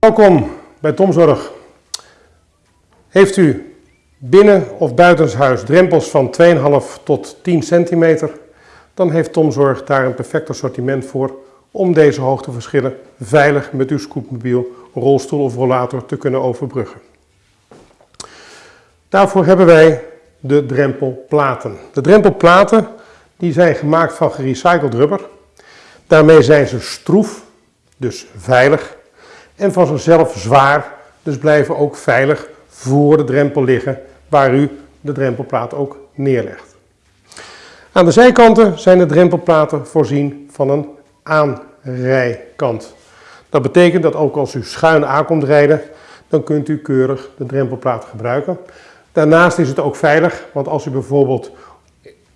Welkom bij Tomzorg. Heeft u binnen of buitenshuis drempels van 2,5 tot 10 centimeter, dan heeft Tomzorg daar een perfect assortiment voor om deze hoogteverschillen veilig met uw scootmobiel, rolstoel of rollator te kunnen overbruggen. Daarvoor hebben wij de drempelplaten. De drempelplaten die zijn gemaakt van gerecycled rubber. Daarmee zijn ze stroef, dus veilig, en van zichzelf zwaar, dus blijven ook veilig voor de drempel liggen waar u de drempelplaat ook neerlegt. Aan de zijkanten zijn de drempelplaten voorzien van een aanrijkant. Dat betekent dat ook als u schuin aankomt rijden, dan kunt u keurig de drempelplaat gebruiken. Daarnaast is het ook veilig, want als u bijvoorbeeld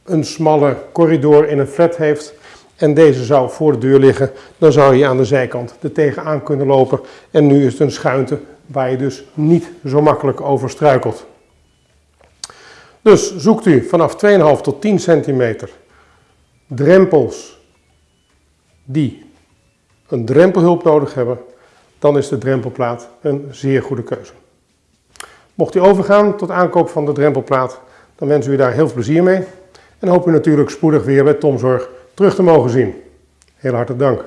een smalle corridor in een flat heeft en deze zou voor de deur liggen, dan zou je aan de zijkant er tegenaan kunnen lopen. En nu is het een schuinte waar je dus niet zo makkelijk over struikelt. Dus zoekt u vanaf 2,5 tot 10 centimeter drempels die een drempelhulp nodig hebben, dan is de drempelplaat een zeer goede keuze. Mocht u overgaan tot aankoop van de drempelplaat, dan wensen we u daar heel veel plezier mee. En hoop u natuurlijk spoedig weer bij Tomzorg terug te mogen zien. Heel hartelijk dank.